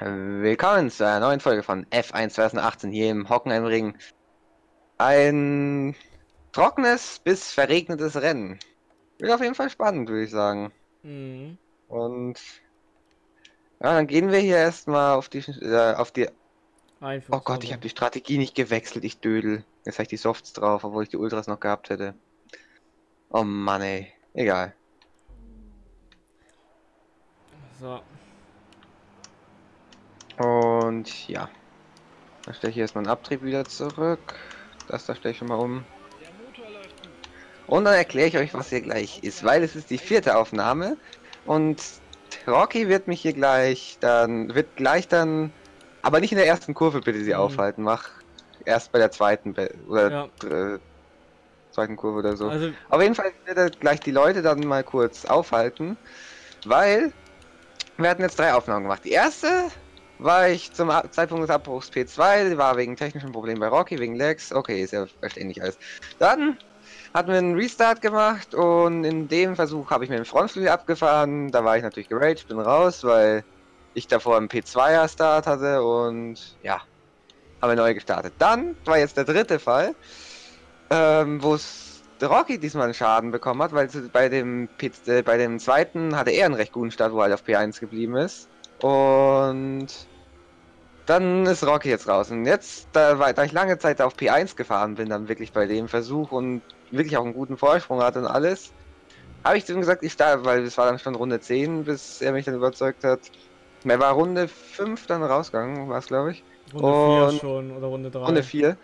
Willkommen zu einer neuen Folge von F1 2018 hier im Hockenheimring. Ein trockenes bis verregnetes Rennen. Wird auf jeden Fall spannend, würde ich sagen. Mhm. Und ja, dann gehen wir hier erstmal auf die äh, auf die. Oh Gott, ich habe die Strategie nicht gewechselt, ich dödel. Jetzt habe ich die Softs drauf, obwohl ich die Ultras noch gehabt hätte. Oh Mann, ey. Egal. So. Und ja. Dann stelle ich erstmal einen Abtrieb wieder zurück. Das da stelle ich schon mal um. Und dann erkläre ich euch, was hier gleich ist, weil es ist die vierte Aufnahme und Rocky wird mich hier gleich dann, wird gleich dann, aber nicht in der ersten Kurve bitte sie mhm. aufhalten, mach erst bei der zweiten oder ja. zweiten Kurve oder so. Also, Auf jeden Fall wird er gleich die Leute dann mal kurz aufhalten, weil wir hatten jetzt drei Aufnahmen gemacht. Die erste war ich zum Zeitpunkt des Abbruchs P2, war wegen technischen Problemen bei Rocky, wegen Lags. Okay, ist ja verständlich alles. Dann hatten wir einen Restart gemacht und in dem Versuch habe ich mir den Frontflügel abgefahren. Da war ich natürlich geraged, bin raus, weil ich davor einen P2er Start hatte und ja, habe neu gestartet. Dann war jetzt der dritte Fall, ähm, wo es Rocky diesmal einen Schaden bekommen hat, weil bei dem, P äh, bei dem zweiten hatte er einen recht guten Start, wo er halt auf P1 geblieben ist. Und dann ist Rocky jetzt raus. Und jetzt, da, da ich lange Zeit auf P1 gefahren bin, dann wirklich bei dem Versuch und wirklich auch einen guten Vorsprung hatte und alles, habe ich zu ihm gesagt, ich starte, weil es war dann schon Runde 10, bis er mich dann überzeugt hat. Er war Runde 5 dann rausgegangen, war es glaube ich. Runde 4 schon oder Runde 3. Runde 4.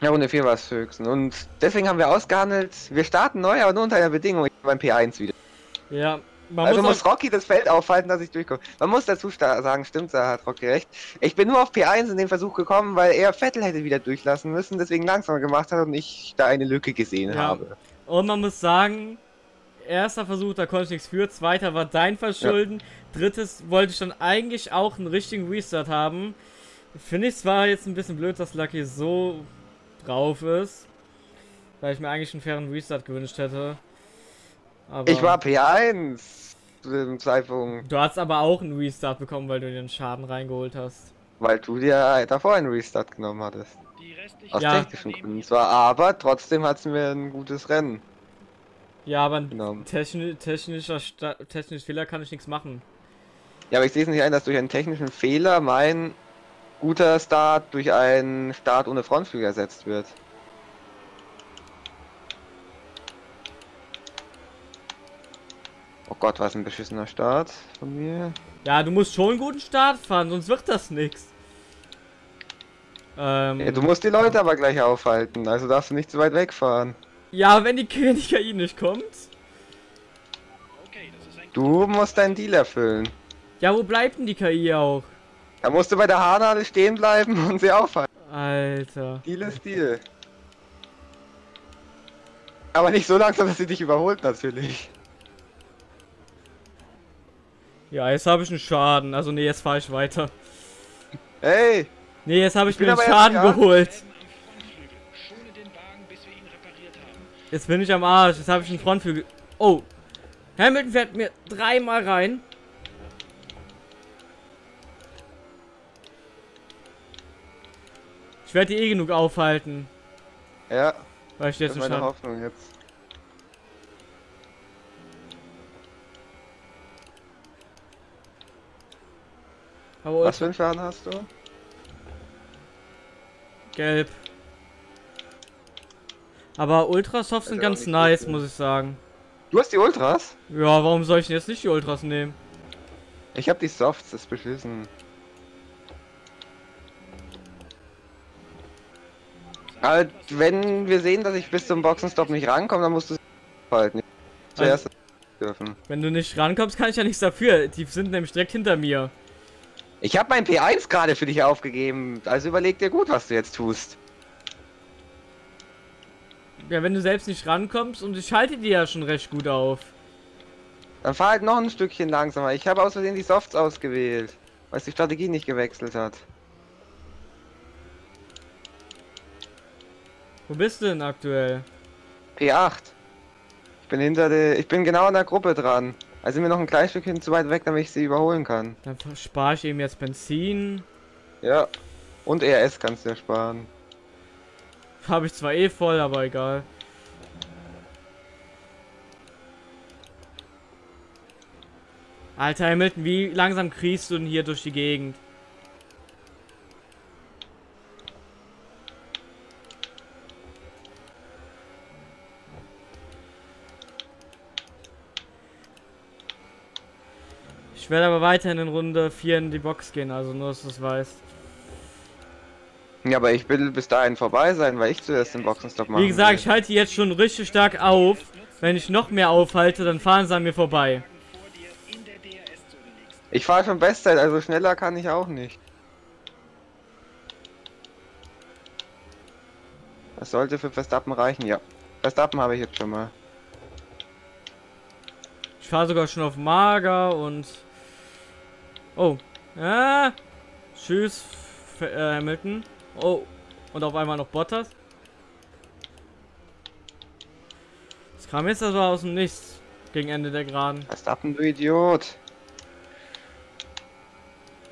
Ja, Runde 4 war es höchstens. Und deswegen haben wir ausgehandelt, wir starten neu, aber nur unter einer Bedingung, ich beim P1 wieder. Ja, man also muss, muss Rocky das Feld aufhalten, dass ich durchkomme. Man muss dazu sagen, stimmt, da hat Rocky recht. Ich bin nur auf P1 in den Versuch gekommen, weil er Vettel hätte wieder durchlassen müssen, deswegen langsamer gemacht hat und ich da eine Lücke gesehen ja. habe. Und man muss sagen, erster Versuch, da konnte ich nichts für, zweiter war dein Verschulden, ja. drittes wollte ich dann eigentlich auch einen richtigen Restart haben. Finde ich zwar jetzt ein bisschen blöd, dass Lucky so drauf ist, weil ich mir eigentlich einen fairen Restart gewünscht hätte. Aber ich war P1 zu dem Zeitpunkt. Du hast aber auch einen Restart bekommen, weil du den Schaden reingeholt hast. Weil du dir davor einen Restart genommen hattest. Aus ja. technischen Gründen zwar, aber trotzdem hat es mir ein gutes Rennen. Ja, aber ein techni technischer Sta technischer Fehler kann ich nichts machen. Ja, aber ich sehe es nicht ein, dass durch einen technischen Fehler mein guter Start durch einen Start ohne Frontflügel ersetzt wird. Oh Gott, was ein beschissener Start von mir. Ja, du musst schon einen guten Start fahren, sonst wird das nichts. Ähm, ja, du musst die Leute aber gleich aufhalten, also darfst du nicht zu weit wegfahren. Ja, wenn die KI nicht kommt. Du musst deinen Deal erfüllen. Ja, wo bleibt denn die KI auch? Da musst du bei der Haarnadel stehen bleiben und sie aufhalten. Alter. Deal ist Deal. Aber nicht so langsam, dass sie dich überholt, natürlich. Ja, jetzt habe ich einen Schaden. Also nee, jetzt fahre ich weiter. Hey! Nee, jetzt habe ich, ich mir einen Schaden geholt. Jetzt bin ich am Arsch. Jetzt habe ich einen Frontflügel. Oh! Hamilton fährt mir dreimal rein. Ich werde die eh genug aufhalten. Ja. Weil ich jetzt das ist meine Hoffnung jetzt. Aber Was für einen Schaden hast du? Gelb. Aber Ultrasofts sind ganz nice, muss ich sagen. Du hast die Ultras? Ja, warum soll ich denn jetzt nicht die Ultras nehmen? Ich hab die Softs, das ist beschissen. Aber wenn wir sehen, dass ich bis zum Boxenstopp nicht rankomme, dann musst du halten. Zuerst also, dürfen. Wenn du nicht rankommst, kann ich ja nichts dafür. Die sind nämlich direkt hinter mir. Ich habe mein P1 gerade für dich aufgegeben, also überleg dir gut, was du jetzt tust. Ja, wenn du selbst nicht rankommst und ich halte die ja schon recht gut auf. Dann fahr halt noch ein Stückchen langsamer. Ich habe aus Versehen die Softs ausgewählt, weil es die Strategie nicht gewechselt hat. Wo bist du denn aktuell? P8. Ich bin hinter der, ich bin genau an der Gruppe dran. Also sind wir noch ein kleines Stückchen zu weit weg, damit ich sie überholen kann. Dann spare ich eben jetzt Benzin. Ja. Und ERS kannst du ja sparen. Habe ich zwar eh voll, aber egal. Alter Hamilton, wie langsam kriegst du denn hier durch die Gegend? Ich werde aber weiterhin in Runde 4 in die Box gehen, also nur, dass du es weißt. Ja, aber ich will bis dahin vorbei sein, weil ich zuerst den Boxenstopp mache. Wie gesagt, ich halte jetzt schon richtig stark auf. Wenn ich noch mehr aufhalte, dann fahren sie an mir vorbei. Ich fahre schon Bestzeit, also schneller kann ich auch nicht. Das sollte für Verstappen reichen, ja. Verstappen habe ich jetzt schon mal. Ich fahre sogar schon auf Mager und... Oh. Ah. Tschüss, F äh, Hamilton. Oh. Und auf einmal noch Bottas. Das kam jetzt also aus dem Nichts. Gegen Ende der Geraden. Verstappen, du Idiot.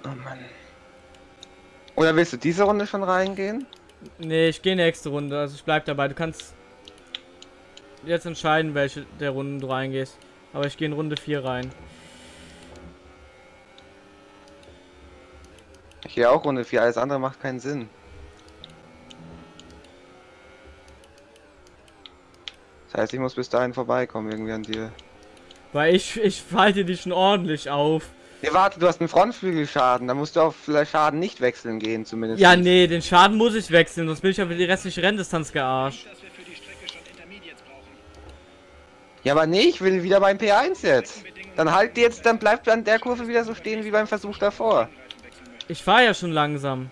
Oh Mann. Oder willst du diese Runde schon reingehen? Nee, ich gehe nächste Runde. Also ich bleib dabei. Du kannst jetzt entscheiden, welche der Runden du reingehst. Aber ich gehe in Runde 4 rein. Ich gehe auch Runde 4. Alles andere macht keinen Sinn. Das heißt, ich muss bis dahin vorbeikommen irgendwie an dir. Weil ich, ich falte dich schon ordentlich auf. Nee, warte, du hast einen Frontflügelschaden. Da musst du auf vielleicht Schaden nicht wechseln gehen, zumindest. Ja, nee, den Schaden muss ich wechseln, sonst bin ich ja für die restliche Renndistanz gearscht. Ja, aber nee, ich will wieder beim P1 jetzt. Dann halt jetzt, dann bleibt an der Kurve wieder so stehen wie beim Versuch davor. Ich fahre ja schon langsam.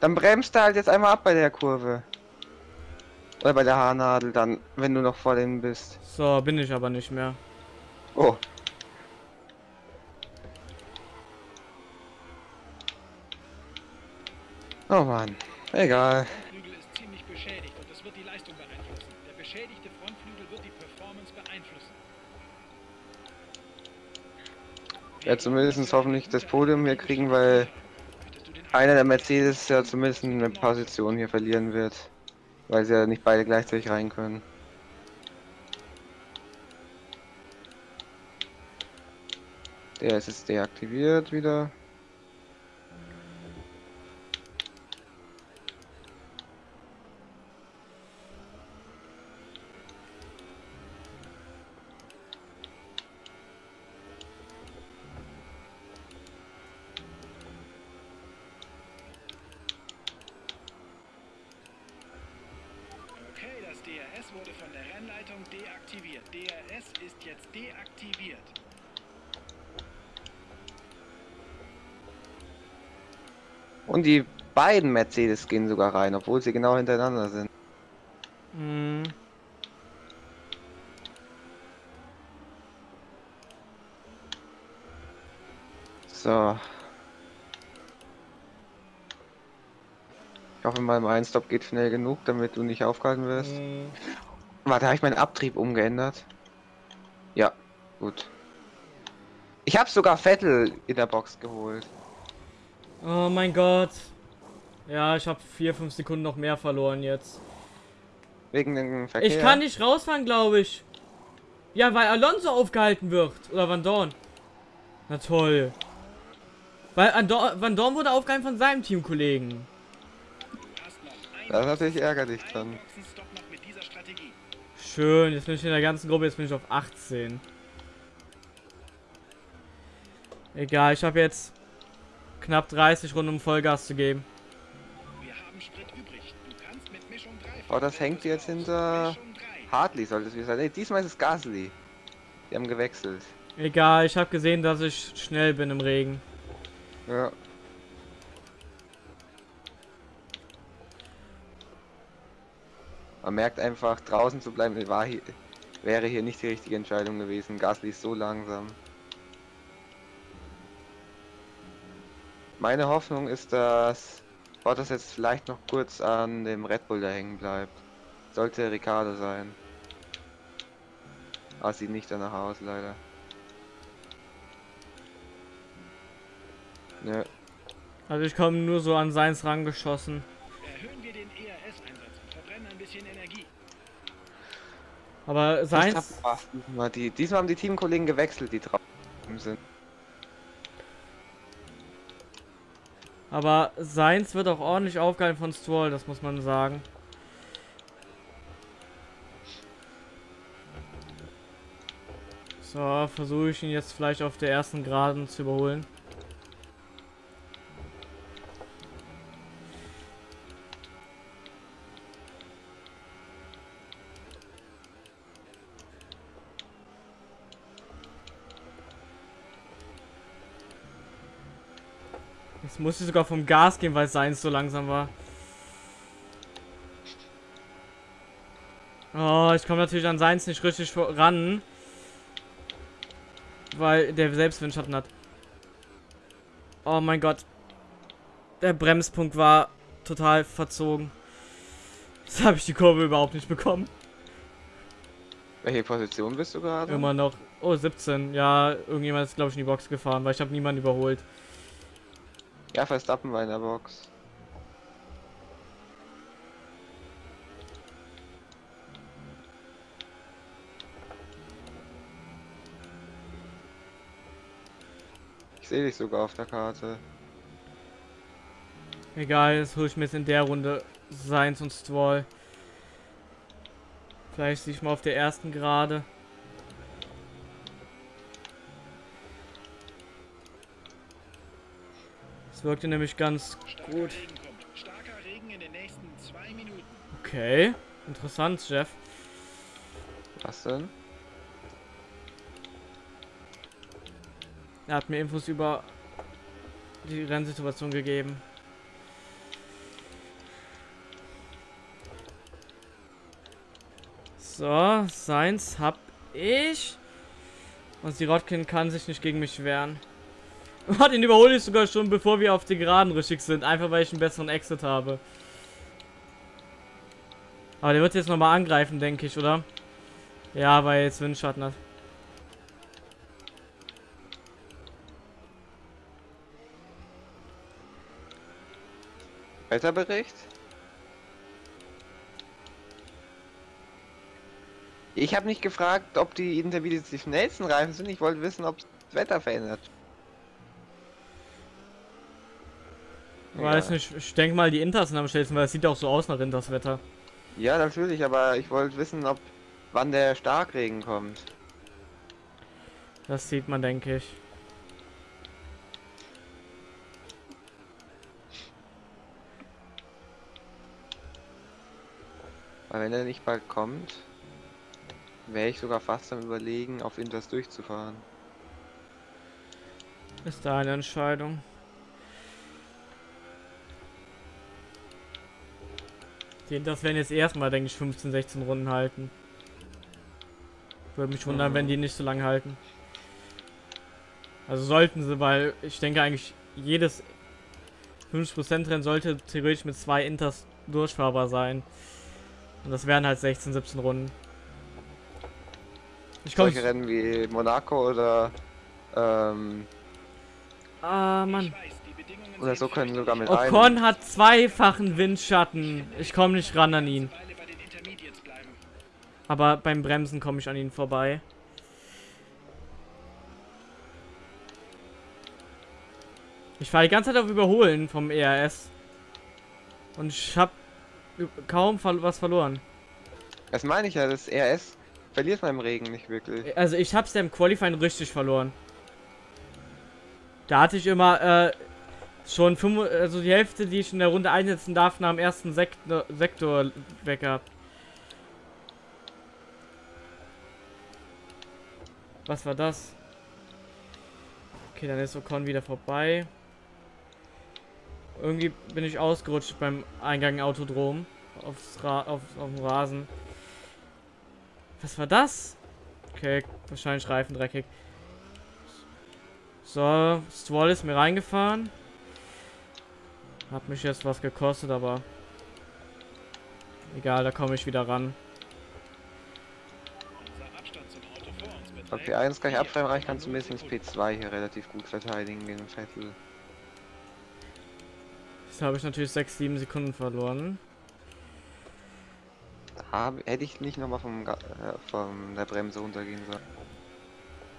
Dann bremst du halt jetzt einmal ab bei der Kurve. Oder bei der Haarnadel dann, wenn du noch vor dem bist. So, bin ich aber nicht mehr. Oh. Oh Mann, egal. Ja, zumindest hoffentlich das Podium hier kriegen, weil einer der Mercedes ja zumindest eine Position hier verlieren wird. Weil sie ja nicht beide gleichzeitig rein können. Der ist jetzt deaktiviert wieder. Okay, das DRS wurde von der Rennleitung deaktiviert. DRS ist jetzt deaktiviert. Und die beiden Mercedes gehen sogar rein, obwohl sie genau hintereinander sind. Hm. So. Ich hoffe mal, mein Stop geht schnell genug, damit du nicht aufgehalten wirst. hm. Warte, habe ich meinen Abtrieb umgeändert? Ja, gut. Ich habe sogar Vettel in der Box geholt. Oh mein Gott. Ja, ich habe 4, 5 Sekunden noch mehr verloren jetzt. Wegen dem Verkehr. Ich kann nicht rausfahren, glaube ich. Ja, weil Alonso aufgehalten wird. Oder Van Dorn. Na toll. Weil Andor Van Dorn wurde aufgehalten von seinem Teamkollegen. Das ist natürlich ärgerlich dann. Schön, jetzt bin ich in der ganzen Gruppe, jetzt bin ich auf 18. Egal, ich habe jetzt knapp 30 Runden um Vollgas zu geben. Wir haben Sprit übrig. Du kannst mit Mischung 3 Oh, das hängt jetzt hinter Mischung 3. Hartley, sollte es wieder sein. Nee, diesmal ist es Gasly. Die haben gewechselt. Egal, ich habe gesehen, dass ich schnell bin im Regen. Ja. Man merkt einfach, draußen zu bleiben war hier, wäre hier nicht die richtige Entscheidung gewesen. Gasly ist so langsam. Meine Hoffnung ist, dass Bottas jetzt vielleicht noch kurz an dem Red Bull da hängen bleibt. Sollte Ricardo sein. Aber sieht nicht danach aus, leider. Nö. Also ich komme nur so an seins rangeschossen. Erhöhen wir den ERS-Einsatz und verbrennen ein bisschen Energie. Aber seins... Diesmal, die, diesmal haben die Teamkollegen gewechselt, die drauf sind. Aber seins wird auch ordentlich aufgehalten von Stroll, das muss man sagen. So, versuche ich ihn jetzt vielleicht auf der ersten Geraden zu überholen. Jetzt muss ich sogar vom Gas gehen, weil seins so langsam war. Oh, ich komme natürlich an seins nicht richtig ran. Weil der selbst Windschatten hat. Oh mein Gott. Der Bremspunkt war total verzogen. Jetzt habe ich die Kurve überhaupt nicht bekommen. Welche Position bist du gerade? Immer noch. Oh, 17. Ja, irgendjemand ist, glaube ich, in die Box gefahren, weil ich habe niemanden überholt. Ja, Verstappen war in der Box. Ich sehe dich sogar auf der Karte. Egal, jetzt hole ich mir jetzt in der Runde Seins und Stroll. Vielleicht sich mal auf der ersten Gerade. Das wirkte nämlich ganz gut. Okay, interessant, Jeff. Was denn? Er hat mir Infos über die Rennsituation gegeben. So, seins hab ich. Und Sirotkin kann sich nicht gegen mich wehren. Den überhole ich sogar schon, bevor wir auf die Geraden richtig sind. Einfach, weil ich einen besseren Exit habe. Aber der wird jetzt nochmal angreifen, denke ich, oder? Ja, weil er jetzt Windschatten hat. Wetterbericht? Ich habe nicht gefragt, ob die Intermediates die schnellsten Reifen sind. Ich wollte wissen, ob das Wetter verändert. Weiß nicht, ich denke mal, die Inters sind am schnellsten, weil es sieht auch so aus nach Inters Wetter. Ja, natürlich, aber ich wollte wissen, ob wann der Starkregen kommt. Das sieht man, denke ich. Weil wenn er nicht bald kommt, wäre ich sogar fast am überlegen, auf Inters durchzufahren. Ist da eine Entscheidung? Das werden jetzt erstmal, denke ich, 15, 16 Runden halten. Würde mich wundern, mhm. wenn die nicht so lange halten. Also sollten sie, weil ich denke eigentlich, jedes 50% Rennen sollte theoretisch mit zwei Inters durchfahrbar sein. Und das wären halt 16, 17 Runden. Ich Solche Rennen wie Monaco oder ähm, Ah, Mann. Oder so können sogar mit Ocon hat zweifachen Windschatten. Ich komme nicht ran an ihn. Aber beim Bremsen komme ich an ihn vorbei. Ich fahre die ganze Zeit auf Überholen vom ERS. Und ich habe kaum was verloren. Das meine ich ja, das ERS verliert man im Regen nicht wirklich. Also ich habe es ja im Qualifying richtig verloren. Da hatte ich immer äh, schon fünf, also die Hälfte, die ich in der Runde einsetzen darf, nach dem ersten Sektor, Sektor weg gehabt. Was war das? Okay, dann ist Ocon wieder vorbei. Irgendwie bin ich ausgerutscht beim Eingang Autodrom. Aufs Ra auf, auf dem Rasen. Was war das? Okay, wahrscheinlich Reifen dreckig. So, Stroll ist mir reingefahren. Hat mich jetzt was gekostet, aber egal, da komme ich wieder ran. P1 gleich abschreiben reicht, kannst du mindestens P2 hier relativ gut verteidigen gegen Vettel. Jetzt habe ich natürlich 6, 7 Sekunden verloren. Da hätte ich nicht nochmal vom, äh, von der Bremse runtergehen sollen.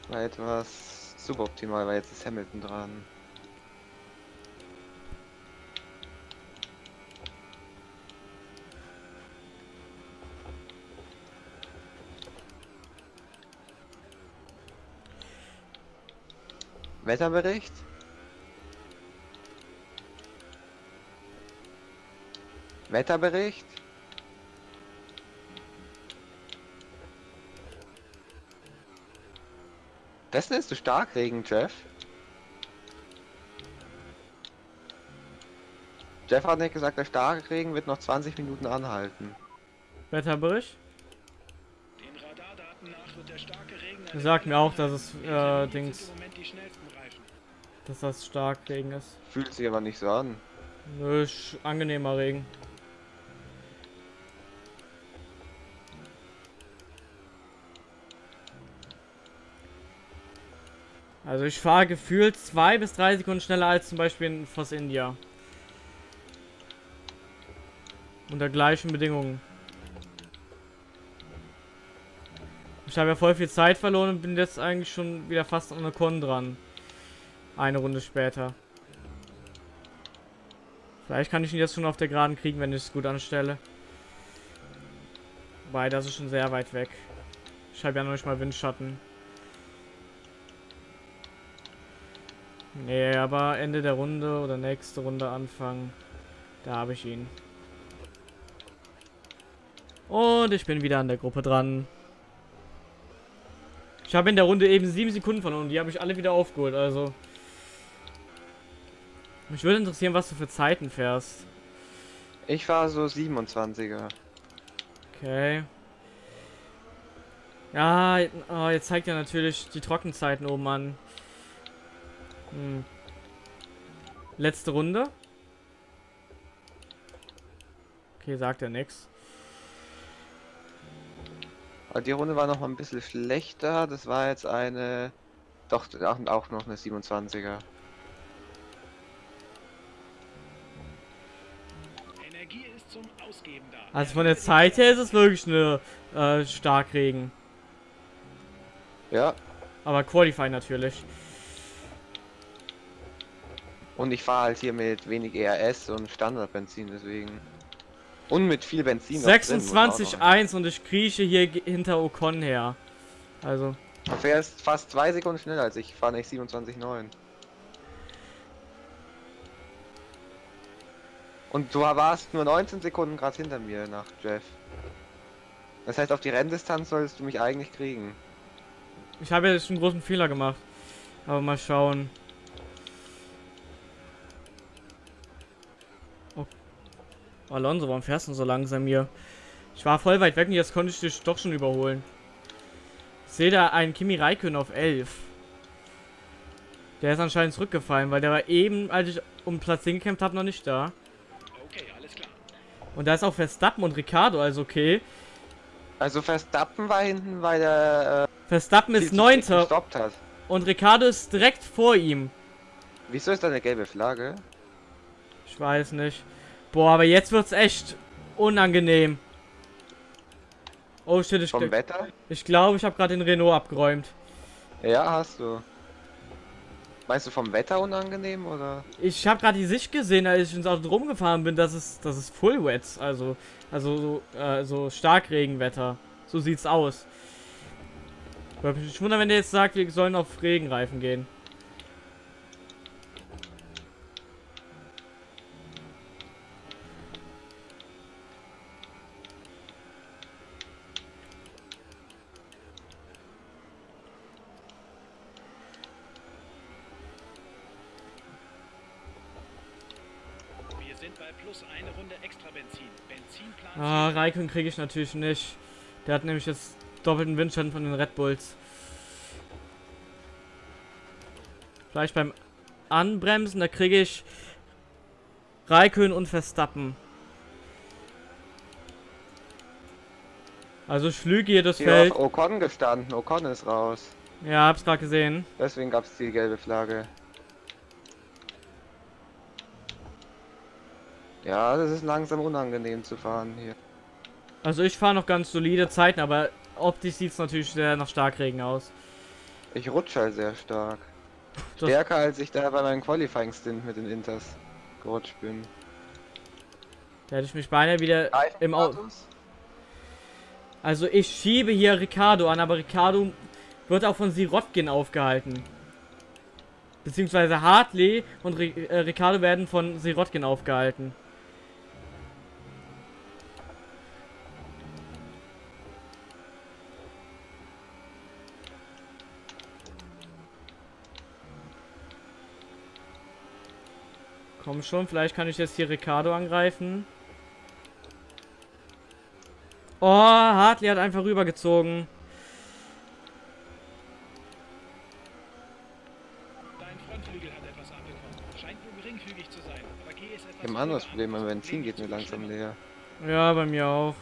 War etwas suboptimal, weil jetzt ist Hamilton dran. Wetterbericht? Wetterbericht? Das nennst du Starkregen, Jeff? Jeff hat nicht gesagt, der Starkregen wird noch 20 Minuten anhalten. Wetterbericht? Den Radardaten nach wird der starke Regen Er sagt mir auch, dass es, äh, Dings, sind im Moment die schnellsten Reifen. Dass das stark Regen ist. Fühlt sich aber nicht so an. Nö, ist angenehmer Regen. Also ich fahre gefühlt zwei bis drei Sekunden schneller als zum Beispiel in Force India. Unter gleichen Bedingungen. Ich habe ja voll viel Zeit verloren und bin jetzt eigentlich schon wieder fast an der Con dran. Eine Runde später. Vielleicht kann ich ihn jetzt schon auf der Geraden kriegen, wenn ich es gut anstelle. Wobei, das ist schon sehr weit weg. Ich habe ja noch nicht mal Windschatten. Nee, aber Ende der Runde oder nächste Runde Anfang. Da habe ich ihn. Und ich bin wieder an der Gruppe dran. Ich habe in der Runde eben sieben Sekunden verloren und die habe ich alle wieder aufgeholt, also. Mich würde interessieren, was du für Zeiten fährst. Ich war so 27er. Okay. Ja, oh, jetzt zeigt er natürlich die Trockenzeiten oben an. Hm. Letzte Runde. Okay, sagt er. Aber die Runde war noch mal ein bisschen schlechter. Das war jetzt eine. Doch, auch noch eine 27er. Energie ist zum Ausgeben da. Also von der Zeit her ist es wirklich eine äh, Starkregen. Ja. Aber Qualify natürlich. Und ich fahre halt hier mit wenig ERS und Standardbenzin, deswegen. Und mit viel Benzin. noch drin, muss man auch noch 26,1 und ich krieche hier hinter Ocon her. Also, Du fährst fast zwei Sekunden schneller als ich. Ich fahre nicht 27,9. Und du warst nur 19 Sekunden gerade hinter mir nach Jeff. Das heißt, auf die Renndistanz solltest du mich eigentlich kriegen. ich habe jetzt einen großen Fehler gemacht. Aber mal schauen. Oh. Alonso, warum fährst du so langsam hier? Ich war voll weit weg und jetzt konnte ich dich doch schon überholen. Ich sehe da einen Kimi Räikkönen auf 11. Der ist anscheinend zurückgefallen, weil der war eben, als ich um Platz 10 gekämpft habe, noch nicht da. Und da ist auch Verstappen und Ricardo, also okay. Also Verstappen war hinten, weil er Verstappen äh, viel ist Neunter und Ricardo ist direkt vor ihm. Wieso ist da eine gelbe Flagge? Ich weiß nicht. Boah, aber jetzt wird's echt unangenehm. Oh shit, ich, Vom Wetter? ich glaube, ich habe gerade den Renault abgeräumt. Ja, hast du. Meinst du vom Wetter unangenehm oder? Ich habe gerade die Sicht gesehen, als ich ins Auto drum gefahren bin, dass es, das ist Full Wets, also, also so, äh, so Starkregenwetter. So sieht's aus. Würde mich wundern, wenn der jetzt sagt, wir sollen auf Regenreifen gehen. Wir sind bei plus eine Runde extra Benzin. Benzinplan. Ah, Raikön kriege ich natürlich nicht. Der hat nämlich jetzt doppelten Windschatten von den Red Bulls. Vielleicht beim Anbremsen, da kriege ich Raikön und Verstappen. Also ich flüge hier das Hier Feld. Ocon gestanden. Ocon ist raus. Ja, hab's gerade gesehen. Deswegen gab es die gelbe Flagge. Ja, das ist langsam unangenehm zu fahren hier. Also ich fahre noch ganz solide Zeiten, aber optisch sieht es natürlich sehr nach Starkregen aus. Ich rutsche halt sehr stark. Das- Stärker als ich da bei meinem Qualifying Stint mit den Inters gerutscht bin. Da hätte ich mich beinahe wieder im Auto. Also ich schiebe hier Ricardo an, aber Ricardo wird auch von Sirotkin aufgehalten. Beziehungsweise Hartley und äh, Ricardo werden von Sirotkin aufgehalten. Komm schon, vielleicht kann ich jetzt hier Ricardo angreifen. Oh, Hartley hat einfach rübergezogen. Dein Frontflügel hat etwas abbekommen. Scheint nur geringfügig zu sein. Aber geh es etwas Ich habe ein anderes Problem, mein Benzin geht mir langsam leer. Ja, bei mir auch.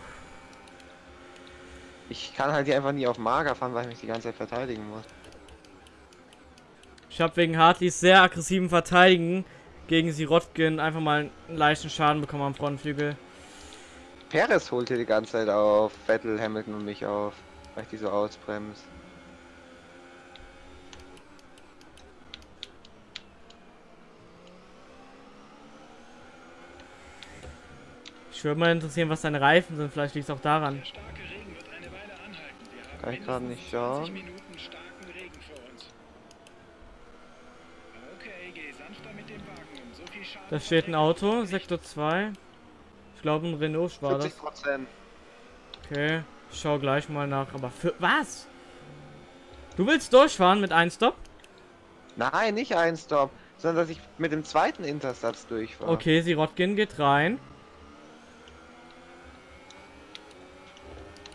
Ich kann halt hier einfach nie auf Mager fahren, weil ich mich die ganze Zeit verteidigen muss. Ich habe wegen Hartleys sehr aggressiven Verteidigen gegen Sirotkin einfach mal einen leichten Schaden bekommen am Frontflügel. Perez holt hier die ganze Zeit auf, Vettel, Hamilton und mich auf, weil ich die so ausbremse. Ich würde mal interessieren, was deine Reifen sind. Vielleicht liegt es auch daran. Kann ich gerade nicht 20 schauen. Minuten starken Regen vor uns. Okay, geh sanfter mit dem Wagen um. So viel Schaden Da steht ein Auto, Sektor 2. Ich glaube, ein Renault war das. 40 Prozent. Okay, ich schau gleich mal nach. Aber für was? Du willst durchfahren mit einem Stop? Nein, nicht ein Stop, sondern dass ich mit dem zweiten Intersatz durchfahre. Okay, Sirotkin geht rein.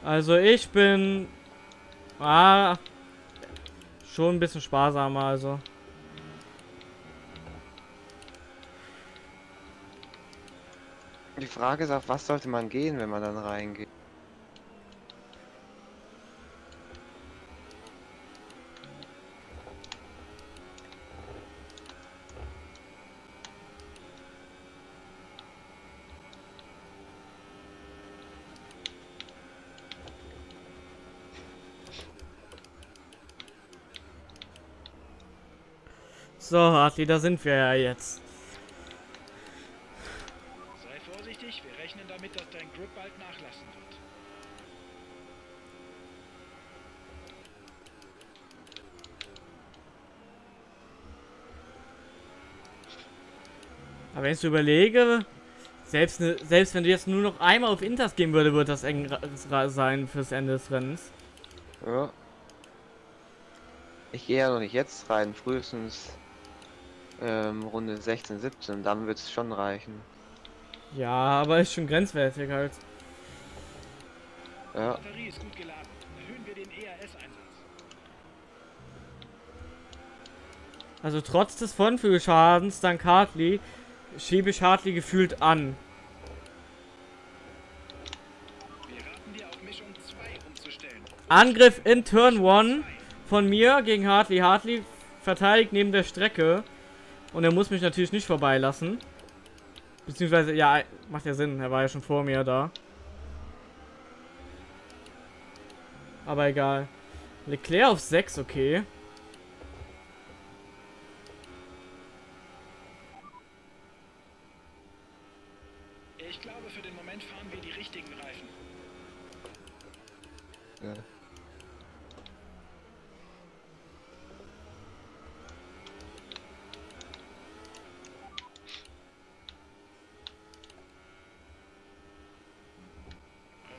Also ich bin... Ah... Schon ein bisschen sparsamer, also. Die Frage ist, auf was sollte man gehen, wenn man dann reingeht? So, Hartley, da sind wir ja jetzt. Dein Grip bald nachlassen wird. Aber wenn ich so überlege, selbst, ne, selbst wenn du jetzt nur noch einmal auf Inters gehen würde, wird das eng sein fürs Ende des Rennens. Ja. Ich gehe ja noch nicht jetzt rein, frühestens ähm, Runde 16, 17, dann wird es schon reichen. Ja, aber ist schon grenzwertig halt. Ja, Batterie ist gut geladen. Erhöhen wir den ERS-Einsatz. Also trotz des Frontflügelschadens dank Hartley schiebe ich Hartley gefühlt an. Wir raten dir auf Mischung 2 umzustellen. Angriff in Turn 1 von mir gegen Hartley. Hartley verteidigt neben der Strecke. Und er muss mich natürlich nicht vorbeilassen. Beziehungsweise, ja, macht ja Sinn. Er war ja schon vor mir da. Aber egal. Leclerc auf 6, okay. Ich glaube, für den Moment fahren wir die richtigen Reifen. ja.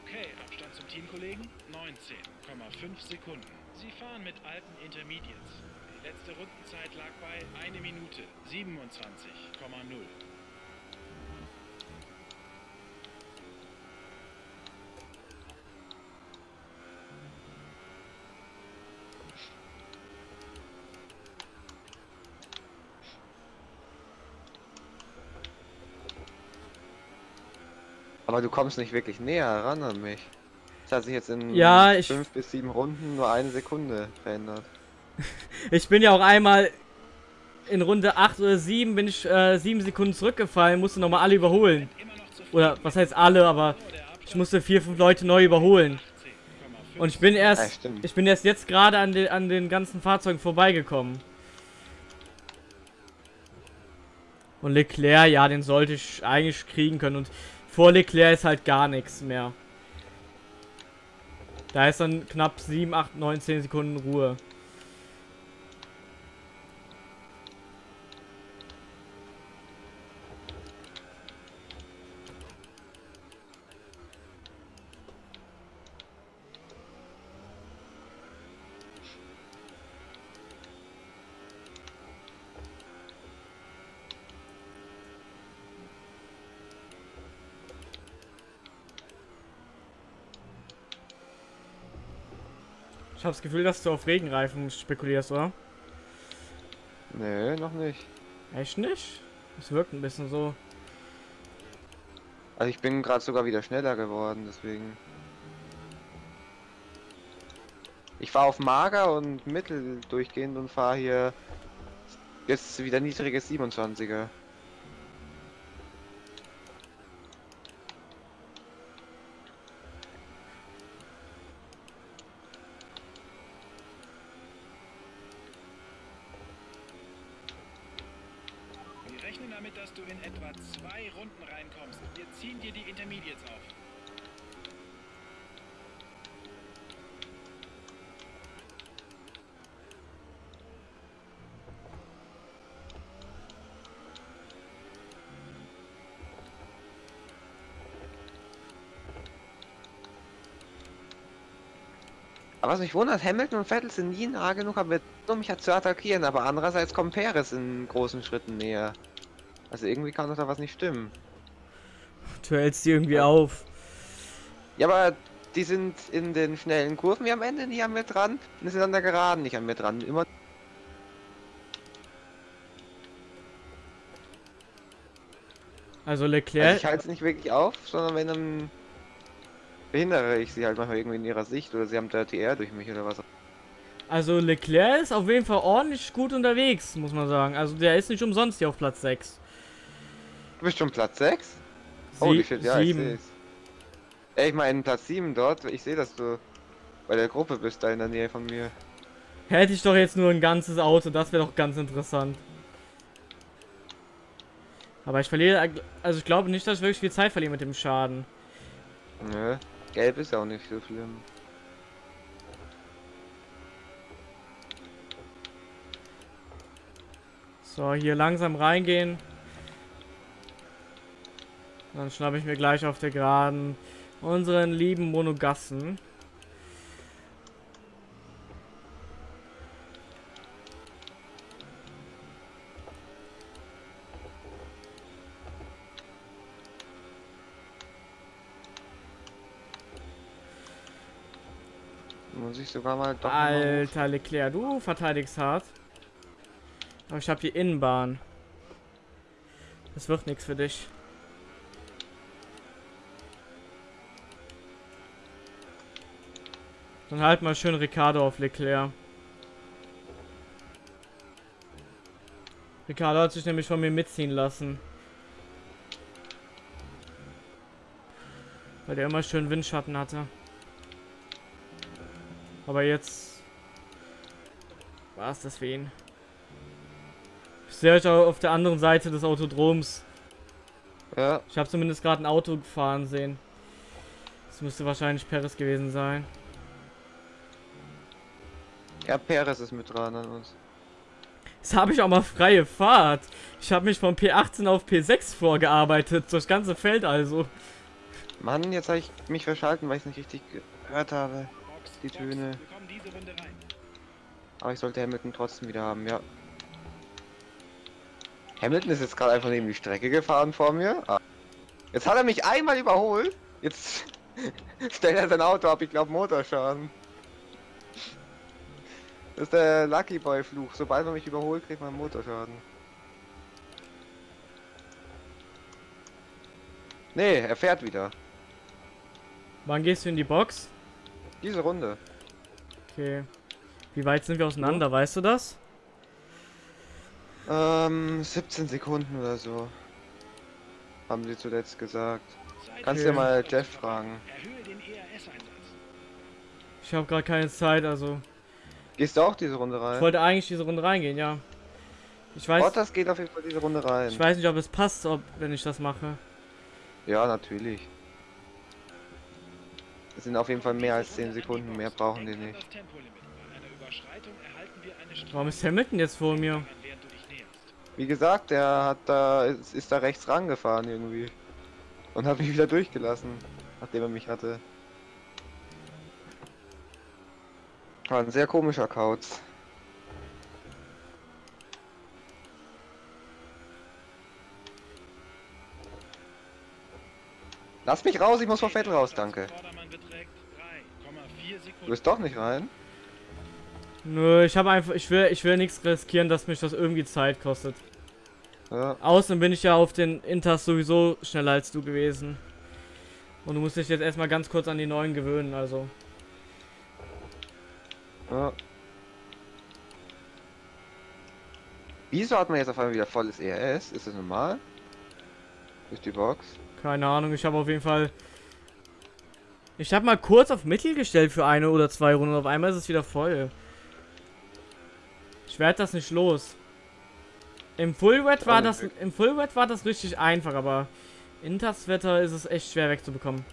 Okay, Abstand zum Teamkollegen 19,5 Sekunden. Sie fahren mit alten Intermediates. Die letzte Rundenzeit lag bei 1 Minute 27,0. Aber du kommst nicht wirklich näher ran an mich. Das hat sich jetzt in Ja, ich- fünf bis sieben Runden nur eine Sekunde verändert. Ich bin ja auch einmal in Runde 8 oder 7 bin ich äh, 7 Sekunden zurückgefallen, musste nochmal alle überholen. Oder was heißt alle, aber ich musste 4, 5 Leute neu überholen. Und ich bin erst, Ja, ich bin erst jetzt gerade an, den an den ganzen Fahrzeugen vorbeigekommen. Und Leclerc, ja, den sollte ich eigentlich kriegen können. Und vor Leclerc ist halt gar nichts mehr. Da ist dann knapp 7, 8, 9, 10 Sekunden Ruhe. Ich habe das Gefühl, dass du auf Regenreifen spekulierst, oder? Nö, noch nicht. Echt nicht? Es wirkt ein bisschen so. Also ich bin gerade sogar wieder schneller geworden, deswegen. Ich fahre auf mager und mittel durchgehend und fahre hier jetzt wieder niedriges 27er. Wir rechnen damit, dass du in etwa zwei Runden reinkommst. Wir ziehen dir die Intermediates auf. Aber was mich wundert, Hamilton und Vettel sind nie nah genug, aber um mich zu attackieren, aber andererseits kommt Perez in großen Schritten näher. Also irgendwie kann doch da was nicht stimmen. Du hältst die irgendwie auf. Ja, aber die sind in den schnellen Kurven wie am Ende nicht an mir dran und die sind an der Geraden nicht an mir dran. Immer Also also Leclerc. ich halte es nicht wirklich auf, sondern wenn dann behindere ich sie halt manchmal irgendwie in ihrer Sicht oder sie haben Dirty Air durch mich oder was. Also Leclerc ist auf jeden Fall ordentlich gut unterwegs, muss man sagen. Also der ist nicht umsonst hier auf Platz 6. Du bist schon Platz 6? Sie Holy shit, ja, ich sieben. seh's. Ey, ich meine Platz 7 dort, ich sehe, dass du bei der Gruppe bist, da in der Nähe von mir. Hätte ich doch jetzt nur ein ganzes Auto, das wäre doch ganz interessant. Aber ich verliere, also ich glaube nicht, dass ich wirklich viel Zeit verliere mit dem Schaden. Nö, gelb ist auch nicht so schlimm. So, hier langsam reingehen. Dann schnappe ich mir gleich auf der Geraden unseren lieben Monogassen. Sogar mal doch. Alter Leclerc, du verteidigst hart. Aber ich habe die Innenbahn. Das wird nichts für dich. Dann halt mal schön Ricardo auf Leclerc. Ricardo hat sich nämlich von mir mitziehen lassen. Weil der immer schön Windschatten hatte. Aber jetzt war es das für ihn. Ich sehe euch auch auf der anderen Seite des Autodroms. Ja, Ich habe zumindest gerade ein Auto gefahren sehen. Das müsste wahrscheinlich Paris gewesen sein. ja, Perez ist mit dran an uns. Jetzt habe ich auch mal freie Fahrt. Ich habe mich von P18 auf P6 vorgearbeitet. Das ganze Feld also. Mann, jetzt habe ich mich verschalten, weil ich es nicht richtig gehört habe. Box, Die. Töne. Aber ich sollte Hamilton trotzdem wieder haben, ja. Hamilton ist jetzt gerade einfach neben die Strecke gefahren vor mir. Ah. Jetzt hat er mich einmal überholt. Jetzt stellt er sein Auto ab, ich glaube Motorschaden. Das ist der Lucky Boy Fluch. Sobald man mich überholt, kriegt man Motorschaden. Nee, er fährt wieder. Wann gehst du in die Box? Diese Runde. Okay. Wie weit sind wir auseinander, weißt du das? Ähm, 17 Sekunden oder so. Haben sie zuletzt gesagt. Kannst du ja mal Jeff fragen. Ich habe gerade keine Zeit, also. Gehst du auch diese Runde Ich rein? wollte eigentlich diese Runde reingehen, ja. Ich weiß, Bottas geht auf jeden Fall diese Runde rein. ich weiß nicht, ob es passt, ob, wenn ich das mache. Ja, natürlich. Es sind auf jeden Fall mehr als 10 Sekunden, mehr brauchen die nicht. Das Warum ist Hamilton jetzt vor mir? Wie gesagt, der hat da ist, ist da rechts rangefahren irgendwie. Und hat mich wieder durchgelassen, nachdem er mich hatte. War ein sehr komischer Kauz. Lass mich raus, ich muss vor Vettel raus, danke. Vordermann beträgt 3,4 Du bist doch nicht rein. Nö, ich habe einfach, ich will, ich will nichts riskieren, dass mich das irgendwie Zeit kostet. Ja, Außerdem bin ich ja auf den Inters sowieso schneller als du gewesen. Und du musst dich jetzt erstmal ganz kurz an die neuen gewöhnen, also. ja. Wieso hat man jetzt auf einmal wieder volles ERS? Ist das normal? Durch die Box? Keine Ahnung, ich habe auf jeden Fall. Ich habe mal kurz auf Mittel gestellt für eine oder zwei Runden. Auf einmal ist es wieder voll. Ich werde das nicht los. Im Full Wet war das im Full Wet war das richtig einfach, aber in das Wetter ist es echt schwer wegzubekommen.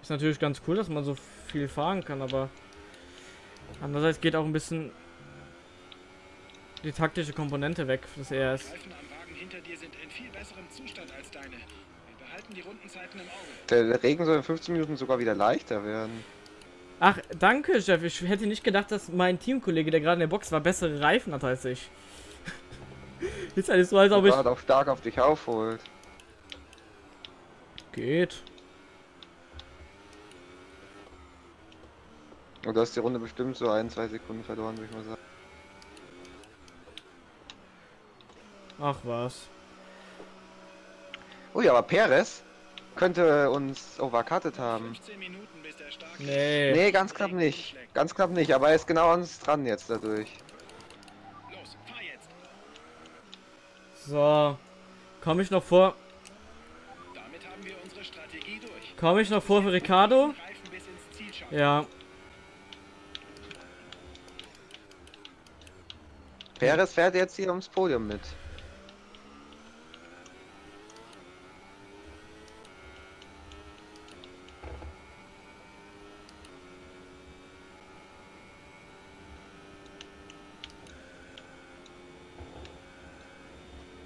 Ist natürlich ganz cool, dass man so viel fahren kann, aber andererseits geht auch ein bisschen die taktische Komponente weg des Die ERS. Reifen am Wagen hinter dir sind in viel besserem Zustand als deine. Wir behalten die Rundenzeiten im Auge. Der, Regen soll in 15 Minuten sogar wieder leichter werden. Ach, danke, Chef. Ich hätte nicht gedacht, dass mein Teamkollege, der gerade in der Box war, bessere Reifen hat als ich. Ist halt so, als ob ich. Auch stark auf dich aufholt. Geht. Und du hast die Runde bestimmt so ein, zwei Sekunden verloren, würde ich mal sagen. Ach was. Ui, aber Perez könnte uns overcutted haben. 15 Minuten bis der starke Nee. Nee, ganz knapp nicht. Ganz knapp nicht, aber er ist genau an uns dran jetzt dadurch. So. Komme ich noch vor. Komme ich noch vor für Ricardo? Ja. Perez fährt jetzt hier ums Podium mit.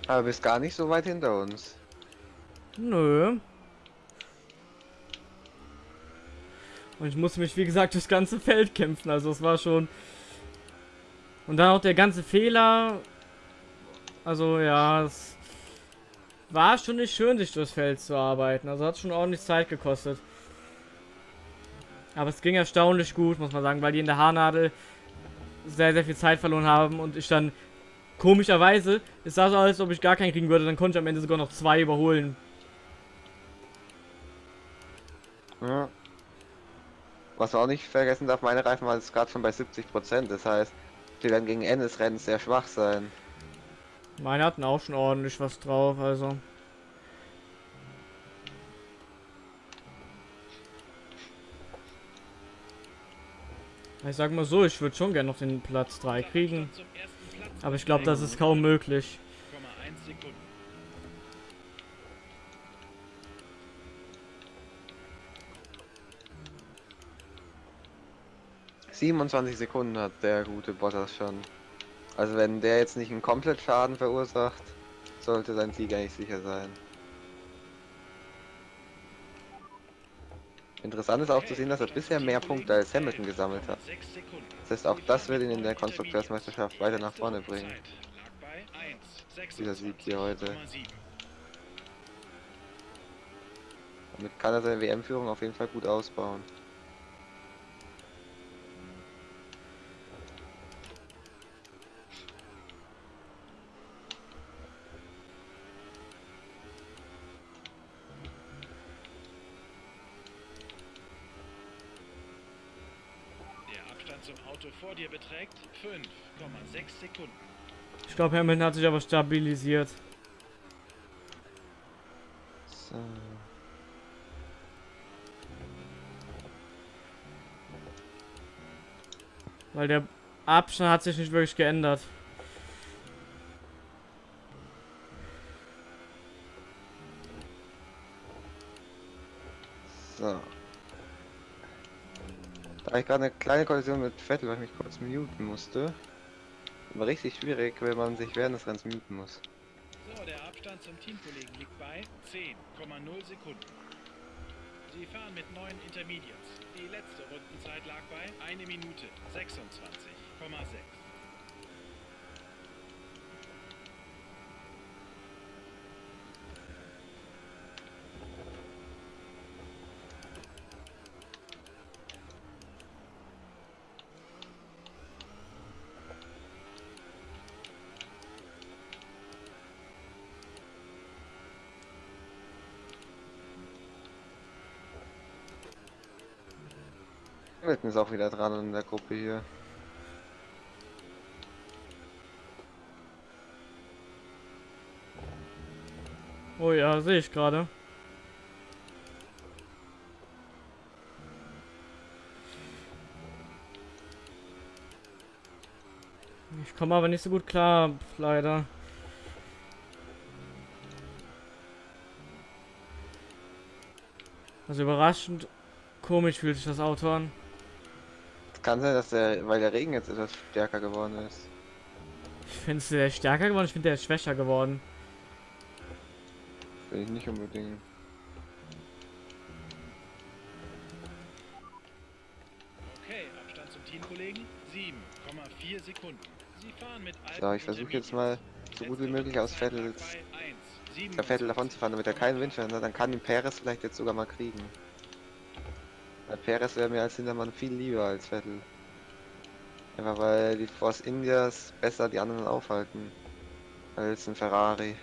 Aber bist gar nicht so weit hinter uns. Nö. Und ich musste mich, wie gesagt, durchs ganze Feld kämpfen. Also es war schon. Und dann auch der ganze Fehler. Also ja, es war schon nicht schön, sich durchs Feld zu arbeiten. Also hat schon ordentlich Zeit gekostet. Aber es ging erstaunlich gut, muss man sagen, weil die in der Haarnadel sehr, sehr viel Zeit verloren haben und ich dann komischerweise, es sah so aus, als ob ich gar keinen kriegen würde, dann konnte ich am Ende sogar noch zwei überholen. Ja. Was man auch nicht vergessen darf, meine Reifen waren jetzt gerade schon bei 70%. Das heißt, die werden gegen Ende des Rennens sehr schwach sein. Meine hatten auch schon ordentlich was drauf, also. Ich sag mal so, ich würde schon gerne noch den Platz 3 kriegen. Aber ich glaube, das ist kaum möglich. 0,1 Sekunden. 27 Sekunden hat der gute Bottas schon. Also wenn der jetzt nicht einen komplett Schaden verursacht, sollte sein Sieg eigentlich sicher sein. Interessant ist auch zu sehen, dass er bisher mehr Punkte als Hamilton gesammelt hat. 6 Sekunden. Das heißt, auch das wird ihn in der Konstrukteursmeisterschaft weiter nach vorne bringen. Lag bei 1, Dieser Sieg hier heute. 26,7. Damit kann er seine WM-Führung auf jeden Fall gut ausbauen. Der zum Auto vor dir beträgt 5,6 Sekunden. Ich glaube, Hamilton hat sich aber stabilisiert. So. Weil der Abstand hat sich nicht wirklich geändert. So. Da ich gerade eine kleine Kollision mit Vettel, weil ich mich kurz muten musste. War richtig schwierig, wenn man sich während des Rennens muten muss. So, der Abstand zum Teamkollegen liegt bei 10,0 Sekunden. Sie fahren mit neun Intermediates. Die letzte Rundenzeit lag bei 1 Minute 26,6. Hamilton ist auch wieder dran in der Gruppe hier. Oh ja, sehe ich gerade. Ich komme aber nicht so gut klar, leider. Also überraschend komisch fühlt sich das Auto an. Es kann sein, dass der, weil der Regen jetzt etwas stärker geworden ist. Ich finde es der stärker geworden, ich finde der ist schwächer geworden. Finde ich nicht unbedingt. Okay, Abstand zum Teamkollegen 7,4 Sekunden. Sie fahren mit So, ich versuche jetzt mal so gut wie möglich aus Vettels der Vettel davon zu fahren, damit er keinen Windschirm hat. Dann kann ihn Perez vielleicht jetzt sogar mal kriegen. Perez wäre mir als Hintermann viel lieber als Vettel. Einfach weil die Force Indias besser die anderen aufhalten. Als ein Ferrari.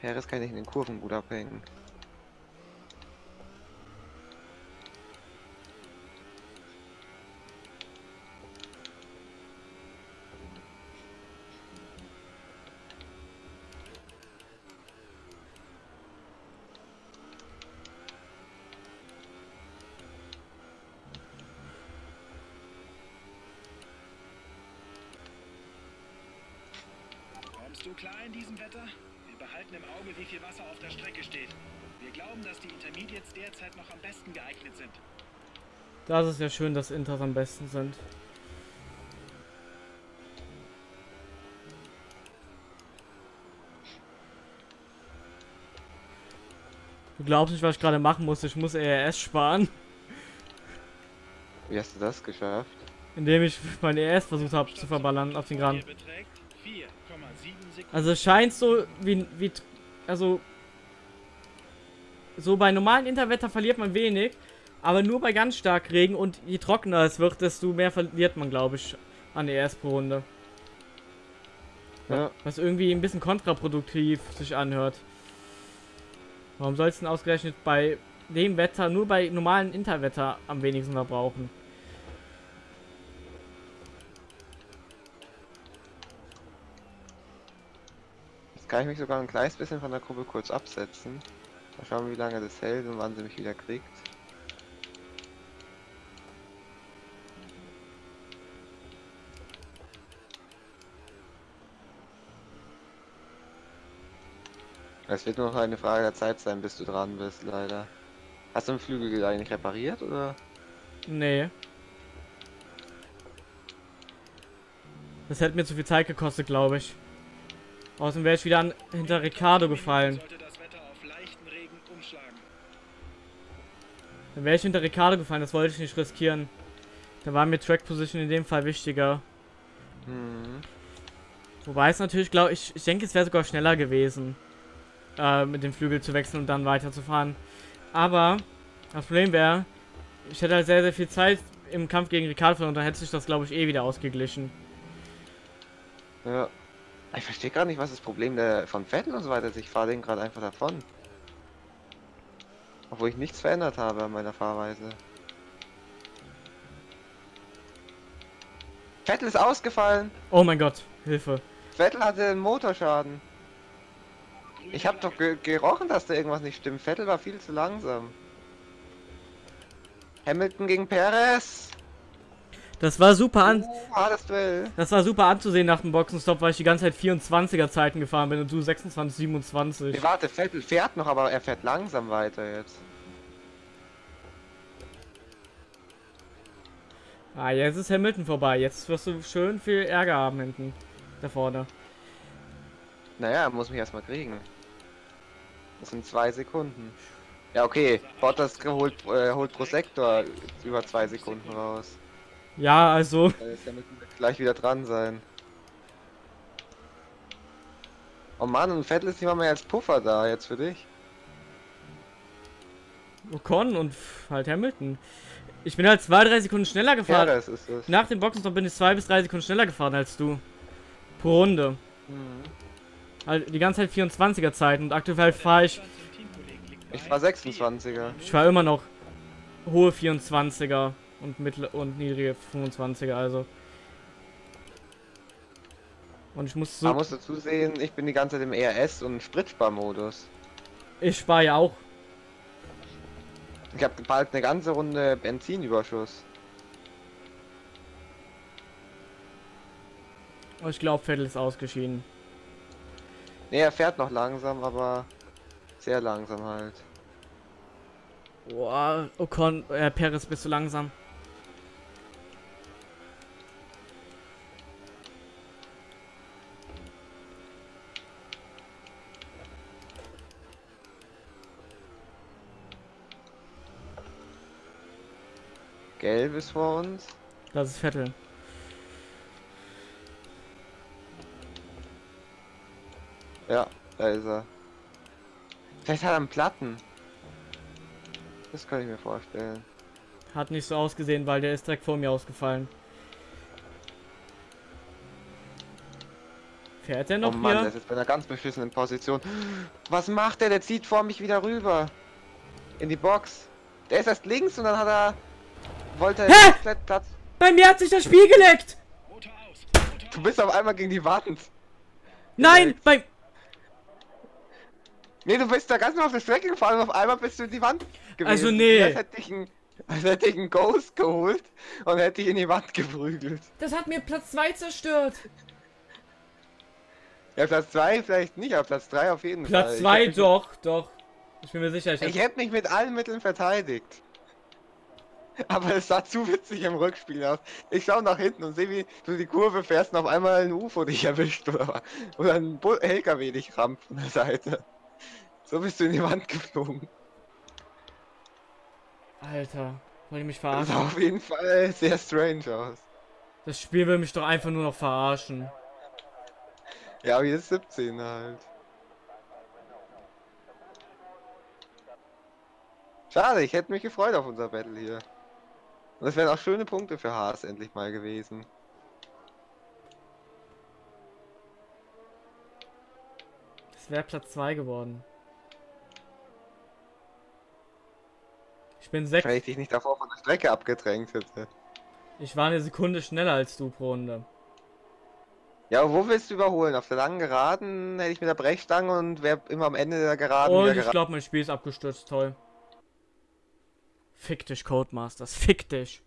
Perez kann ich in den Kurven gut abhängen. Kommst du klar in diesem Wetter? Wir behalten im Auge, wie viel Wasser auf der Strecke steht. Wir glauben, dass die Intermediates derzeit noch am besten geeignet sind. Das ist ja schön, dass Inters am besten sind. Du glaubst nicht, was ich gerade machen muss. Ich muss ERS sparen, Wie hast du das geschafft? indem ich mein ERS versucht habe zu verballern auf den Graben. Hier beträgt 4,7 Sekunden. Also es scheint so wie, wie also so bei normalen Interwetter verliert man wenig, aber nur bei ganz stark Regen und je trockener es wird, desto mehr verliert man, glaube ich, an ERS pro Runde. Ja, Was irgendwie ein bisschen kontraproduktiv sich anhört. Warum soll es denn ausgerechnet bei dem Wetter nur bei normalen Interwetter am wenigsten verbrauchen? jetzt kann ich mich sogar ein kleines bisschen von der Gruppe kurz absetzen. Mal schauen, wie lange das hält und wann sie mich wieder kriegt. Es wird nur noch eine Frage der Zeit sein, bis du dran bist, leider. Hast du den Flügel eigentlich repariert, oder? Nee. Das hätte mir zu viel Zeit gekostet, glaube ich. Außerdem wäre ich wieder an, hinter Ricardo gefallen. Dann wäre ich hinter Ricardo gefallen, das wollte ich nicht riskieren. Da war mir Track Position in dem Fall wichtiger. Hm. Wobei es natürlich, glaube ich, ich denke, es wäre sogar schneller gewesen, äh, mit dem Flügel zu wechseln und dann weiterzufahren. Aber das Problem wäre, ich hätte halt sehr, sehr viel Zeit im Kampf gegen Ricardo und dann hätte sich das, glaube ich, eh wieder ausgeglichen. Ja. Ich verstehe gerade nicht, was das Problem der von Vettel und so weiter ist. Ich fahre den gerade einfach davon. Obwohl ich nichts verändert habe an meiner Fahrweise. Vettel ist ausgefallen. Oh mein Gott, Hilfe. Vettel hatte einen Motorschaden. Ich habe doch ge gerochen, dass da irgendwas nicht stimmt. Vettel war viel zu langsam. Hamilton gegen Perez. Das war super an. Hartes Duell. Das war super anzusehen nach dem Boxenstopp, weil ich die ganze Zeit 24er Zeiten gefahren bin und du 26, 27. Nee, warte, Vettel fährt noch, aber er fährt langsam weiter jetzt. Ah, jetzt ist Hamilton vorbei. Jetzt wirst du schön viel Ärger haben hinten. Da vorne. Naja, er muss mich erstmal kriegen. Das sind zwei Sekunden. Ja, okay. Bottas holt, äh, holt pro Sektor über zwei Sekunden raus. Ja, also. Da ist wird gleich wieder dran sein. Oh Mann, und Vettel ist nicht mal mehr als Puffer da jetzt für dich. Ocon und halt Hamilton. Ich bin halt zwei, drei Sekunden schneller gefahren. Perez ist es. Nach dem Boxenstopp bin ich zwei bis drei Sekunden schneller gefahren als du. Pro Runde. Mhm. Halt die ganze Zeit 24er Zeiten und aktuell fahre ich. Ich war 26er. Ich fahre immer noch hohe 24er und mittlere und niedrige 25er, also. Und ich muss Man so. muss dazu sehen, ich bin die ganze Zeit im ERS und Spritsparmodus. Ich spare ja auch. Ich habe bald eine ganze Runde Benzinüberschuss. Oh, Ich glaube, Vettel ist ausgeschieden. Ne, er fährt noch langsam, aber sehr langsam halt. Boah, Ocon, äh, Perez bist du langsam. Gelb ist vor uns. Das ist Vettel. Ja, da ist er. Vielleicht hat er einen Platten. Das kann ich mir vorstellen. Hat nicht so ausgesehen, weil der ist direkt vor mir ausgefallen. Fährt er noch oh Mann, der hier? ist jetzt bei einer ganz beschissenen Position. Was macht der? Der zieht vor mich wieder rüber. In die Box. Der ist erst links und dann hat er... Wollte er Hä? komplett Platz... Bei mir hat sich das Spiel geleckt! Du bist auf einmal gegen die Wand. Nein! Bei. Nee, du bist da ganz normal auf der Strecke gefahren und auf einmal bist du in die Wand gewesen. Also nee. Als hätte ich einen, hätte ich einen Ghost geholt und hätte ich in die Wand geprügelt. Das hat mir Platz 2 zerstört. Ja, Platz 2 vielleicht nicht, aber Platz 3 auf jeden Fall. Platz Ich 2 hätte mich- doch, doch. Ich bin mir sicher, ich, Ich hätte mich mit allen Mitteln verteidigt. Aber es sah zu witzig im Rückspiel aus. Ich schaue nach hinten und sehe, wie du die Kurve fährst und auf einmal ein UFO dich erwischt oder, oder ein LKW dich rammt von der Seite. So bist du in die Wand geflogen. Alter, wollte ich mich Das verarschen? sah auf jeden Fall sehr strange aus. Das Spiel will mich doch einfach nur noch verarschen. Ja, wie ist 17 halt. Schade, ich hätte mich gefreut auf unser Battle hier. Und das wären auch schöne Punkte für Haas endlich mal gewesen. Das wäre Platz 2 geworden. Ich bin 6. Wenn ich dich nicht davor von der Strecke abgedrängt hätte. Ich war eine Sekunde schneller als du pro Runde. Ja, aber wo willst du überholen? Auf der langen Geraden hätte ich mit der Brechstange und wäre immer am Ende der Geraden Und ich glaube, mein Spiel ist abgestürzt. Toll. Fick dich, Codemasters. Fick dich.